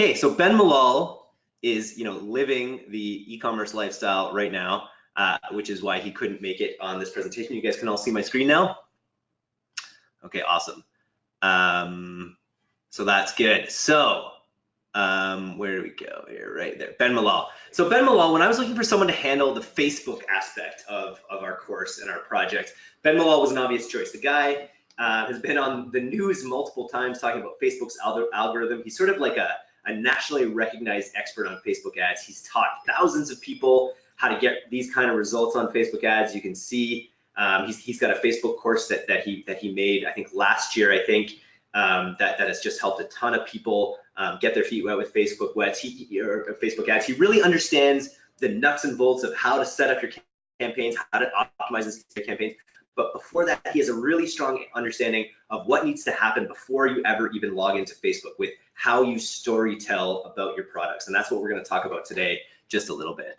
Okay, so Ben Malol is, you know, living the e-commerce lifestyle right now, uh, which is why he couldn't make it on this presentation. You guys can all see my screen now. Okay, awesome. Um, so that's good. So um, where do we go here? Right there, Ben Malol. So Ben Malol, when I was looking for someone to handle the Facebook aspect of, of our course and our project, Ben Malol was an obvious choice. The guy uh, has been on the news multiple times talking about Facebook's algorithm. He's sort of like a, a nationally recognized expert on Facebook ads. He's taught thousands of people how to get these kind of results on Facebook ads. You can see um, he's, he's got a Facebook course that, that he that he made, I think last year, I think, um, that, that has just helped a ton of people um, get their feet wet with Facebook ads. He, or Facebook ads. He really understands the nuts and bolts of how to set up your campaigns, how to optimize your campaigns. But before that, he has a really strong understanding of what needs to happen before you ever even log into Facebook with how you story tell about your products. And that's what we're going to talk about today, just a little bit.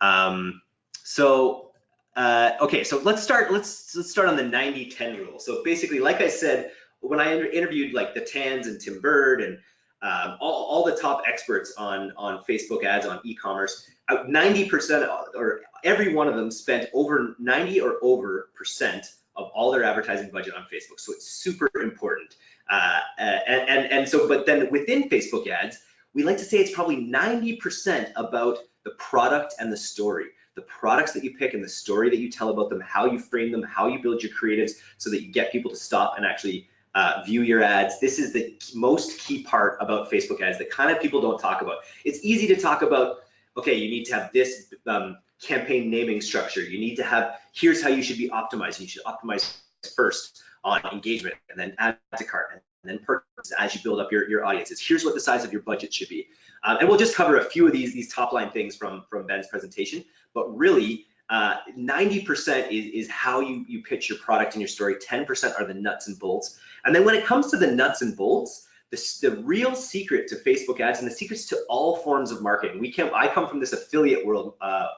Um, so, uh, okay, so let's start. Let's let's start on the 90-10 rule. So basically, like I said, when I interviewed like the Tans and Tim Bird and um, all, all, the top experts on on Facebook ads on e-commerce, 90% uh, or every one of them spent over 90 or over percent of all their advertising budget on Facebook. So it's super important. Uh, and, and, and so, but then within Facebook ads, we like to say it's probably 90% about the product and the story the products that you pick and the story that you tell about them, how you frame them, how you build your creatives so that you get people to stop and actually uh, view your ads. This is the most key part about Facebook ads that kind of people don't talk about. It's easy to talk about, okay, you need to have this um, campaign naming structure. You need to have, here's how you should be optimizing. You should optimize first on engagement and then add to cart and then purchase as you build up your, your audiences. Here's what the size of your budget should be. Um, and we'll just cover a few of these, these top line things from, from Ben's presentation, but really 90% uh, is, is how you, you pitch your product and your story. 10% are the nuts and bolts. And then when it comes to the nuts and bolts, the, the real secret to Facebook ads and the secrets to all forms of marketing, we can I come from this affiliate world uh,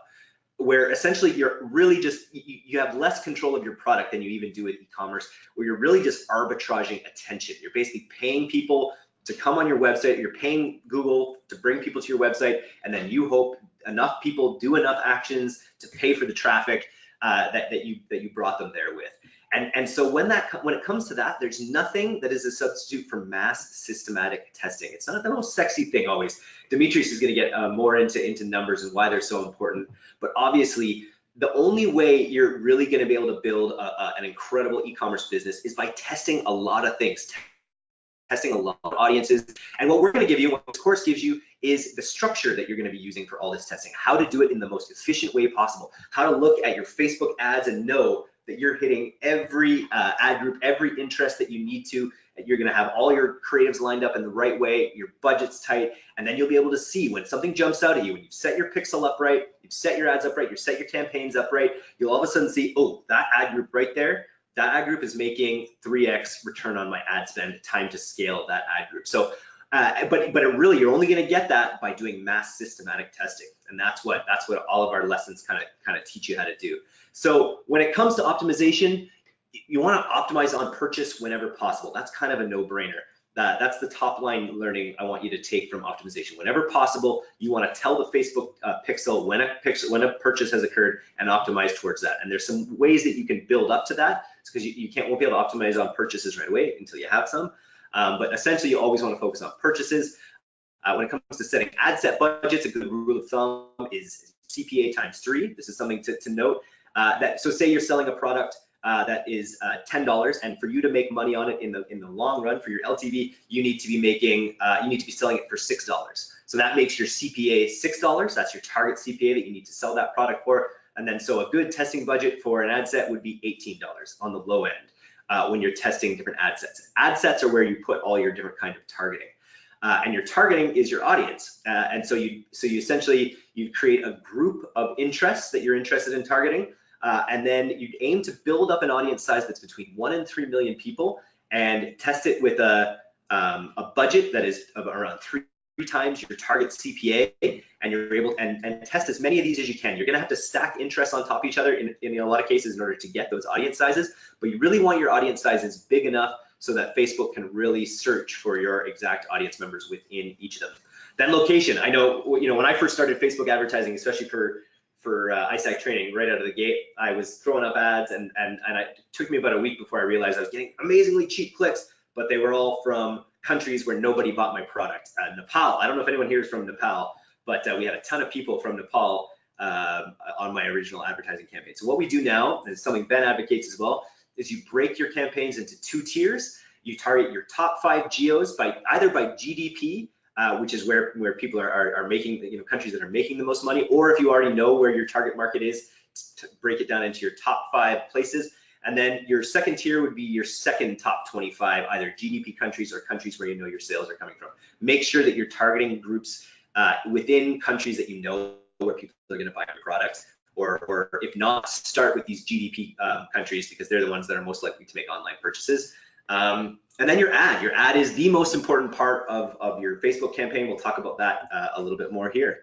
where essentially you're really just, you, you have less control of your product than you even do with e-commerce, where you're really just arbitraging attention. You're basically paying people to come on your website, you're paying Google to bring people to your website, and then you hope enough people do enough actions to pay for the traffic uh, that, that you that you brought them there with. And, and so when that when it comes to that, there's nothing that is a substitute for mass systematic testing. It's not the most sexy thing always. Demetrius is going to get uh, more into into numbers and why they're so important. But obviously, the only way you're really going to be able to build a, a, an incredible e-commerce business is by testing a lot of things, testing a lot of audiences. And what we're going to give you, what this course gives you, is the structure that you're going to be using for all this testing. How to do it in the most efficient way possible. How to look at your Facebook ads and know that you're hitting every uh, ad group, every interest that you need to. You're going to have all your creatives lined up in the right way, your budget's tight, and then you'll be able to see when something jumps out at you, when you've set your pixel up right, you've set your ads up right, you've set your campaigns up right, you'll all of a sudden see, oh, that ad group right there, that ad group is making 3x return on my ad spend, time to scale that ad group. So uh, but but it really, you're only going to get that by doing mass systematic testing, and that's what that's what all of our lessons kind of kind of teach you how to do. So when it comes to optimization, you want to optimize on purchase whenever possible. That's kind of a no-brainer. That, that's the top line learning I want you to take from optimization. Whenever possible, you want to tell the Facebook uh, pixel when a pixel when a purchase has occurred and optimize towards that. And there's some ways that you can build up to that because you, you can't won't be able to optimize on purchases right away until you have some. Um, but essentially, you always want to focus on purchases. Uh, when it comes to setting ad set budgets, a good rule of thumb is CPA times three. This is something to, to note. Uh, that so say you're selling a product uh, that is uh, $10, and for you to make money on it in the in the long run for your LTV, you need to be making uh, you need to be selling it for six dollars. So that makes your CPA six dollars. That's your target CPA that you need to sell that product for. And then so a good testing budget for an ad set would be $18 on the low end uh, when you're testing different ad sets. Ad sets are where you put all your different kind of targeting. Uh, and your targeting is your audience. Uh, and so you so you essentially you create a group of interests that you're interested in targeting, uh, and then you aim to build up an audience size that's between one and three million people, and test it with a um, a budget that is of around three times your target CPA and you're able and, and test as many of these as you can. You're gonna have to stack interests on top of each other in, in a lot of cases in order to get those audience sizes, but you really want your audience sizes big enough so that Facebook can really search for your exact audience members within each of them. Then location. I know, you know, when I first started Facebook advertising, especially for for uh, ISAC training right out of the gate, I was throwing up ads and, and, and it took me about a week before I realized I was getting amazingly cheap clicks, but they were all from countries where nobody bought my product. Uh, Nepal, I don't know if anyone here is from Nepal, but uh, we had a ton of people from Nepal uh, on my original advertising campaign. So what we do now, and something Ben advocates as well, is you break your campaigns into two tiers. You target your top five geos by either by GDP, uh, which is where where people are, are, are making you know countries that are making the most money, or if you already know where your target market is, break it down into your top five places. And then your second tier would be your second top 25, either GDP countries or countries where you know your sales are coming from. Make sure that you're targeting groups uh, within countries that you know where people are going to buy your products. Or, or if not, start with these GDP um, countries because they're the ones that are most likely to make online purchases. Um, and then your ad. Your ad is the most important part of, of your Facebook campaign. We'll talk about that uh, a little bit more here.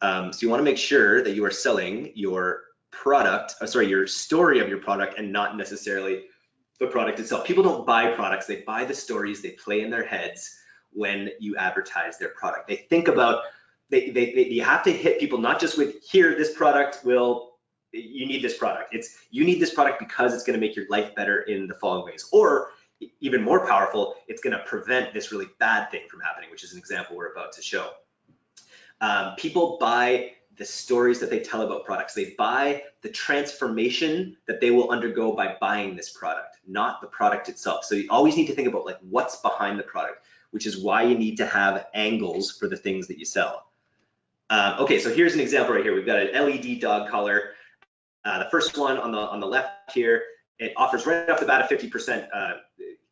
Um, so you want to make sure that you are selling your product, uh, sorry, your story of your product and not necessarily the product itself. People don't buy products, they buy the stories they play in their heads when you advertise their product. They think about they, they, they, you have to hit people not just with here this product will you need this product it's you need this product because it's going to make your life better in the following ways or even more powerful it's going to prevent this really bad thing from happening which is an example we're about to show um, people buy the stories that they tell about products they buy the transformation that they will undergo by buying this product not the product itself so you always need to think about like what's behind the product which is why you need to have angles for the things that you sell um, okay, so here's an example right here. We've got an LED dog collar. Uh, the first one on the on the left here, it offers right off the bat a 50% uh,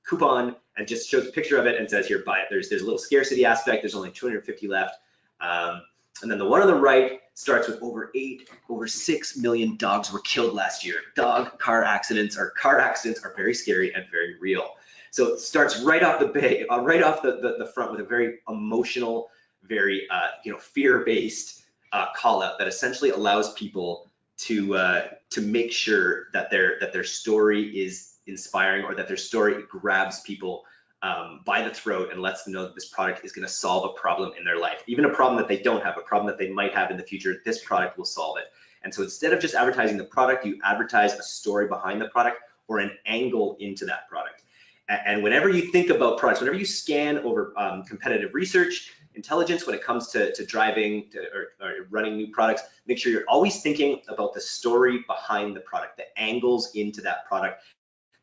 coupon and just shows a picture of it and says here buy it. There's there's a little scarcity aspect. There's only 250 left. Um, and then the one on the right starts with over eight, over six million dogs were killed last year. Dog car accidents or car accidents are very scary and very real. So it starts right off the bay, uh, right off the, the, the front with a very emotional very uh, you know fear-based uh, call out that essentially allows people to uh, to make sure that their that their story is inspiring or that their story grabs people um, by the throat and lets them know that this product is going to solve a problem in their life, even a problem that they don't have, a problem that they might have in the future. This product will solve it. And so instead of just advertising the product, you advertise a story behind the product or an angle into that product. And whenever you think about products, whenever you scan over um, competitive research, intelligence when it comes to, to driving to, or, or, running new products, make sure you're always thinking about the story behind the product, the angles into that product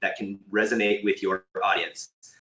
that can resonate with your audience.